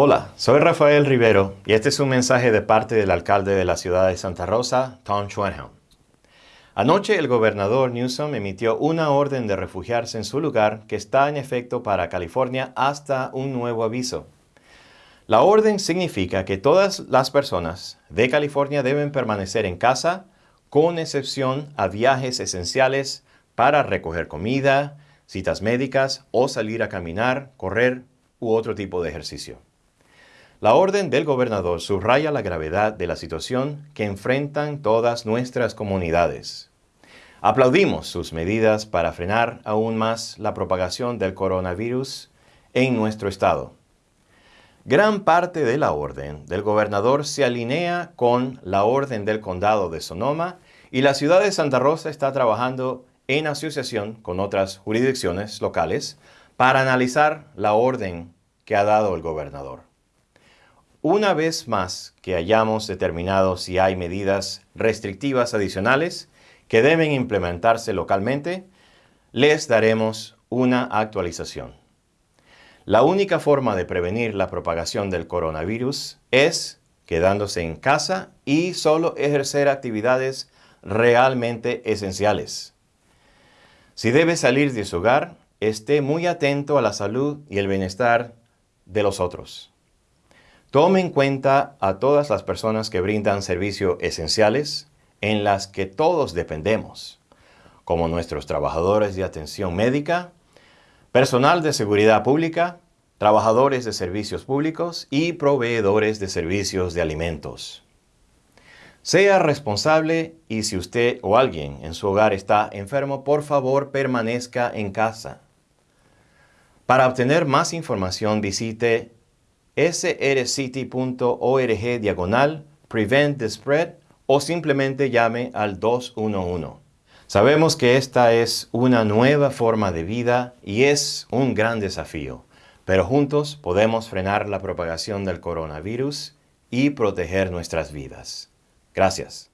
Hola, soy Rafael Rivero y este es un mensaje de parte del alcalde de la ciudad de Santa Rosa, Tom Schwenhelm. Anoche el gobernador Newsom emitió una orden de refugiarse en su lugar que está en efecto para California hasta un nuevo aviso. La orden significa que todas las personas de California deben permanecer en casa, con excepción a viajes esenciales para recoger comida, citas médicas o salir a caminar, correr u otro tipo de ejercicio. La orden del gobernador subraya la gravedad de la situación que enfrentan todas nuestras comunidades. Aplaudimos sus medidas para frenar aún más la propagación del coronavirus en nuestro estado. Gran parte de la orden del gobernador se alinea con la orden del condado de Sonoma y la ciudad de Santa Rosa está trabajando en asociación con otras jurisdicciones locales para analizar la orden que ha dado el gobernador. Una vez más que hayamos determinado si hay medidas restrictivas adicionales que deben implementarse localmente, les daremos una actualización. La única forma de prevenir la propagación del coronavirus es quedándose en casa y solo ejercer actividades realmente esenciales. Si debe salir de su hogar, esté muy atento a la salud y el bienestar de los otros. Tome en cuenta a todas las personas que brindan servicios esenciales en las que todos dependemos, como nuestros trabajadores de atención médica, personal de seguridad pública, trabajadores de servicios públicos y proveedores de servicios de alimentos. Sea responsable y si usted o alguien en su hogar está enfermo, por favor permanezca en casa. Para obtener más información visite srcity.org diagonal prevent the spread o simplemente llame al 211. Sabemos que esta es una nueva forma de vida y es un gran desafío, pero juntos podemos frenar la propagación del coronavirus y proteger nuestras vidas. Gracias.